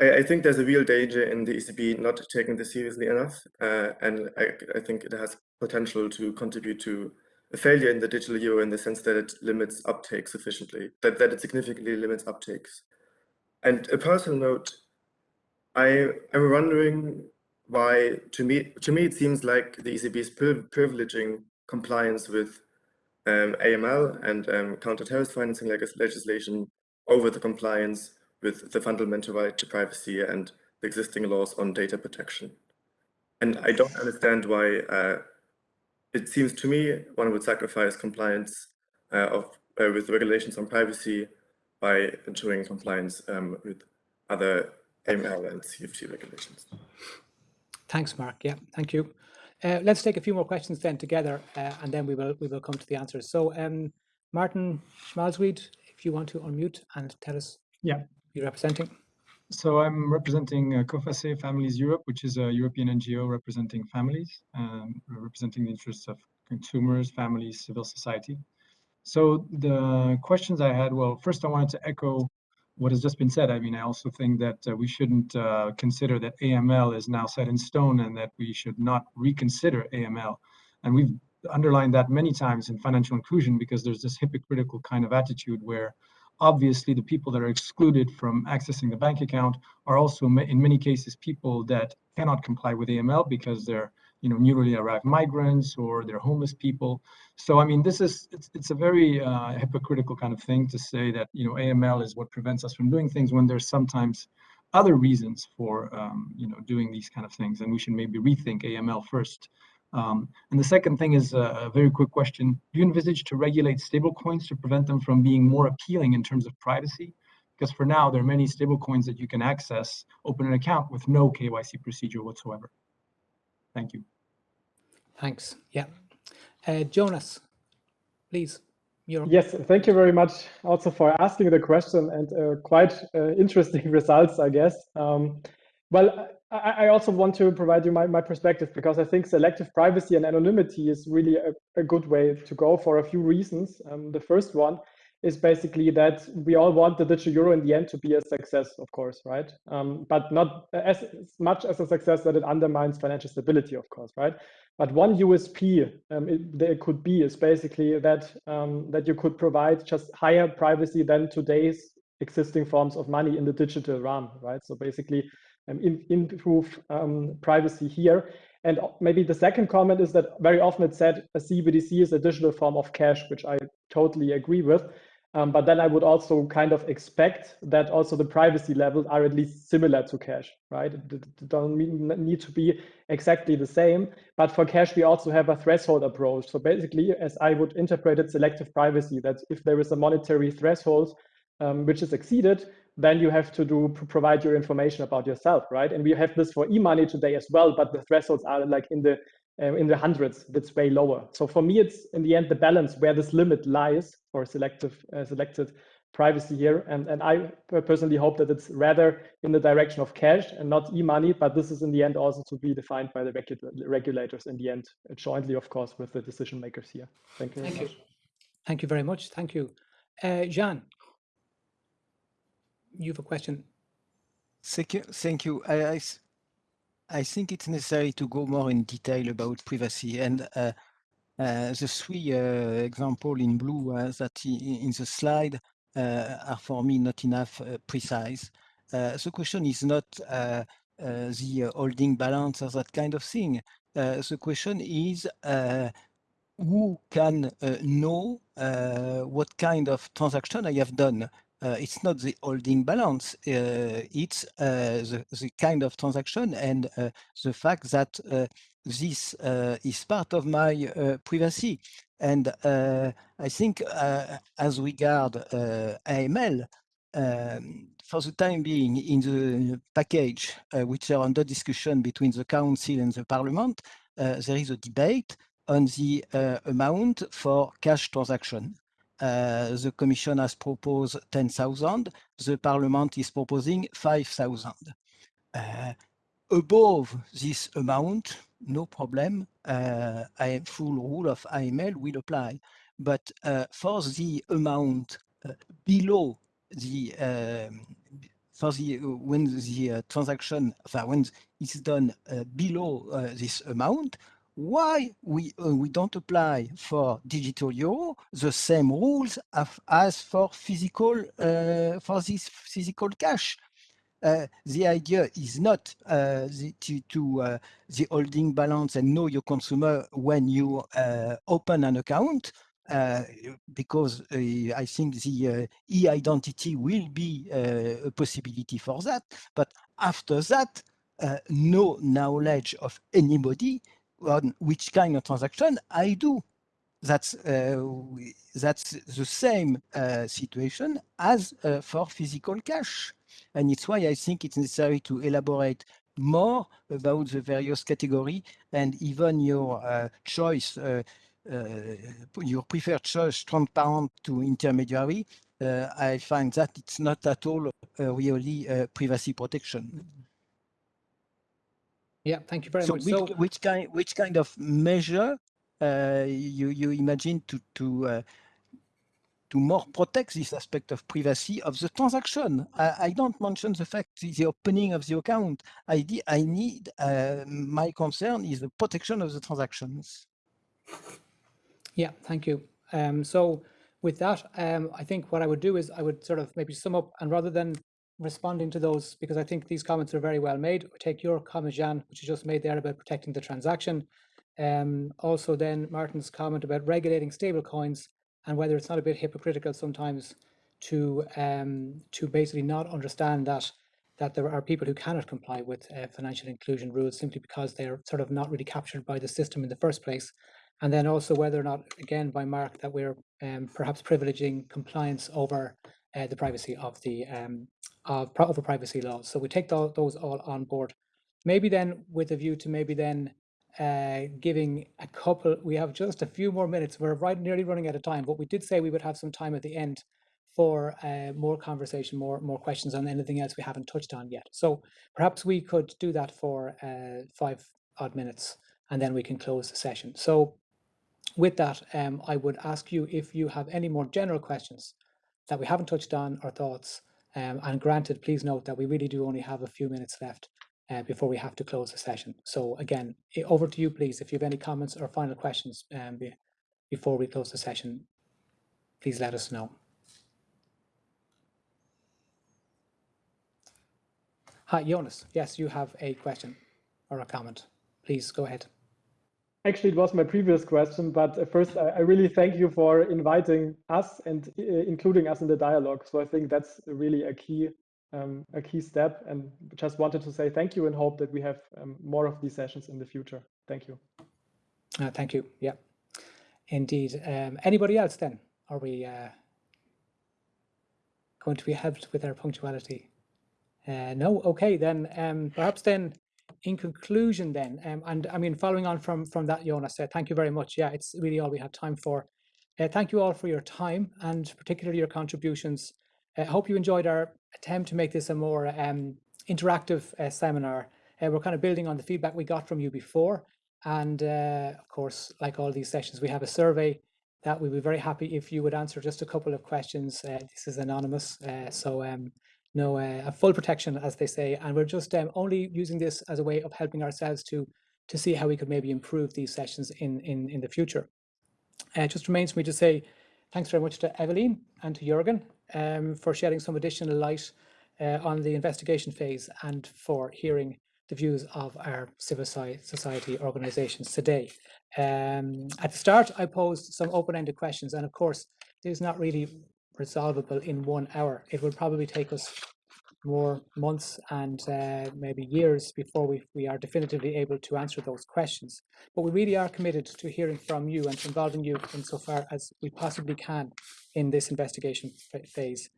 I, I, think there's a real danger in the ECB not taking this seriously enough. Uh, and I, I, think it has potential to contribute to a failure in the digital euro in the sense that it limits uptake sufficiently, that, that it significantly limits uptakes. And a personal note, I am wondering why, to me, to me it seems like the ECB is privileging compliance with um, AML and um, counter-terrorist financing legislation over the compliance with the fundamental right to privacy and the existing laws on data protection. And I don't understand why uh, it seems to me one would sacrifice compliance uh, of, uh, with regulations on privacy by ensuring compliance um, with other AML and CFT regulations. Thanks, Mark. Yeah, thank you. Uh, let's take a few more questions then together, uh, and then we will we will come to the answers. So, um, Martin Schmalzried, if you want to unmute and tell us yeah representing. So I'm representing uh, COFACE Families Europe, which is a European NGO representing families, um, representing the interests of consumers, families, civil society. So the questions I had, well, first I wanted to echo what has just been said. I mean, I also think that uh, we shouldn't uh, consider that AML is now set in stone and that we should not reconsider AML. And we've underlined that many times in financial inclusion because there's this hypocritical kind of attitude where obviously the people that are excluded from accessing the bank account are also in many cases people that cannot comply with AML because they're you know newly arrived migrants or they're homeless people. So I mean this is it's, it's a very uh, hypocritical kind of thing to say that you know AML is what prevents us from doing things when there's sometimes other reasons for um, you know doing these kind of things and we should maybe rethink AML first. Um, and the second thing is a, a, very quick question. Do you envisage to regulate stablecoins to prevent them from being more appealing in terms of privacy? Because for now, there are many stablecoins that you can access, open an account with no KYC procedure whatsoever. Thank you. Thanks. Yeah. Uh, Jonas, please. You're... Yes, thank you very much also for asking the question and uh, quite uh, interesting *laughs* results, I guess. Um, well, I, also want to provide you my, my perspective because I think selective privacy and anonymity is really a, a good way to go for a few reasons. Um, the first one is basically that we all want the digital euro in the end to be a success, of course, right? Um, but not as, as, much as a success that it undermines financial stability, of course, right? But one USP um, it, there could be is basically that um, that you could provide just higher privacy than today's existing forms of money in the digital realm, right? So basically, in, improve um, privacy here. And maybe the second comment is that very often it's said a CBDC is a digital form of cash, which I totally agree with. Um, but then I would also kind of expect that also the privacy levels are at least similar to cash, right? It don't need to be exactly the same. But for cash, we also have a threshold approach. So basically, as I would interpret it, selective privacy, that if there is a monetary threshold um, which is exceeded, then you have to do provide your information about yourself, right? And we have this for e-money today as well, but the thresholds are like in the uh, in the hundreds, that's way lower. So for me, it's in the end the balance where this limit lies for selective uh, selected privacy here. And, and I personally hope that it's rather in the direction of cash and not e-money, but this is in the end also to be defined by the regu regulators in the end, jointly, of course, with the decision makers here. Thank you. Thank you. Thank you very much. Thank you. Uh, Jean, you have a question. Thank you. Thank you. I, I, I think it's necessary to go more in detail about privacy and uh, uh, the three uh, example in blue uh, that in the slide uh, are for me not enough uh, precise. the question is not the holding balance or that kind of thing. the question is who can know what kind of transaction I have done uh, it's not the holding balance, uh, it's uh, the, the, kind of transaction and the fact that this is part of my privacy. And I think as regard AML, um, for the time being, in the package uh, which are under discussion between the Council and the Parliament, uh, there is a debate on the uh, amount for cash transaction. Uh, the Commission has proposed 10,000. The Parliament is proposing 5,000. Uh, above this amount, no problem. Uh, full rule of AML will apply. But uh, for the amount uh, below the um, for the when the transaction when it's done below this amount, why we uh, we don't apply for digital euro the same rules as, for physical uh, for this physical cash. Uh, the idea is not uh, the, to, to uh, the holding balance and know your consumer when you uh, open an account, because I think the e-identity will be a possibility for that. But after that, no knowledge of anybody on which kind of transaction I do. That's uh, that's the same uh, situation as uh, for physical cash, and it's why I think it's necessary to elaborate more about the various category and even your uh, choice, uh, uh, your preferred choice, transparent to intermediary. I find that it's not at all really privacy protection. Yeah, thank you very so much. Which, so which kind which kind of measure uh, you you imagine to to uh, to more protect this aspect of privacy of the transaction. I, I don't mention the fact the opening of the account. I, I need, uh, my concern is the protection of the transactions. Yeah, thank you. Um, so with that, um, I think what I would do is I would sort of maybe sum up and rather than responding to those, because I think these comments are very well made, take your comment, Jan, which you just made there about protecting the transaction. Um, also then Martin's comment about regulating stable coins and whether it's not a bit hypocritical sometimes to um, to basically not understand that that there are people who cannot comply with uh, financial inclusion rules simply because they're sort of not really captured by the system in the first place. And then also whether or not, again, by Mark, that we're um, perhaps privileging compliance over uh, the privacy of the um, of over privacy laws. So we take th those all on board. Maybe then with a view to maybe then uh, giving a couple, we have just a few more minutes. We're right nearly running out of time, but we did say we would have some time at the end for uh, more conversation, more more questions on anything else we haven't touched on yet. So perhaps we could do that for uh, five odd minutes and then we can close the session. So with that, um, I would ask you if you have any more general questions that we haven't touched on or thoughts. Um, and granted, please note that we really do only have a few minutes left uh, before we have to close the session. So again, over to you, please. If you have any comments or final questions um, be, before we close the session, please let us know. Hi, Jonas. Yes, you have a question or a comment. Please go ahead. Actually, it was my previous question, but first, I, I really thank you for inviting us and uh, including us in the dialogue. So I think that's really a key um, a key step and just wanted to say thank you and hope that we have um, more of these sessions in the future. Thank you. Uh, thank you. Yeah, indeed. Um, anybody else then? Are we uh, going to be helped with our punctuality? Uh, no? Okay, then um, perhaps then in conclusion then, um, and I mean, following on from, from that, Jonas, uh, thank you very much. Yeah, it's really all we have time for. Uh, thank you all for your time and particularly your contributions. I hope you enjoyed our attempt to make this a more um, interactive uh, seminar. Uh, we're kind of building on the feedback we got from you before. And uh, of course, like all these sessions, we have a survey that we'd be very happy if you would answer just a couple of questions. Uh, this is anonymous, uh, so um, no uh, full protection, as they say. And we're just um, only using this as a way of helping ourselves to to see how we could maybe improve these sessions in in in the future. it just remains for me to say thanks very much to Evelien and to Jürgen um, for shedding some additional light uh, on the investigation phase and for hearing the views of our civil society organisations today. Um, at the start, I posed some open-ended questions, and of course, this is not really resolvable in one hour. It will probably take us more months and uh, maybe years before we, we are definitively able to answer those questions. But we really are committed to hearing from you and to involving you insofar as we possibly can in this investigation phase.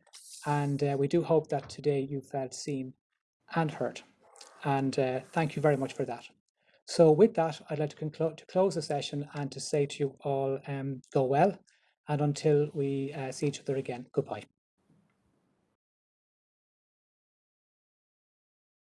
And uh, we do hope that today you felt seen and heard. And uh, thank you very much for that. So with that, I'd like to, conclude to close the session and to say to you all, um, go well. And until we uh, see each other again, goodbye.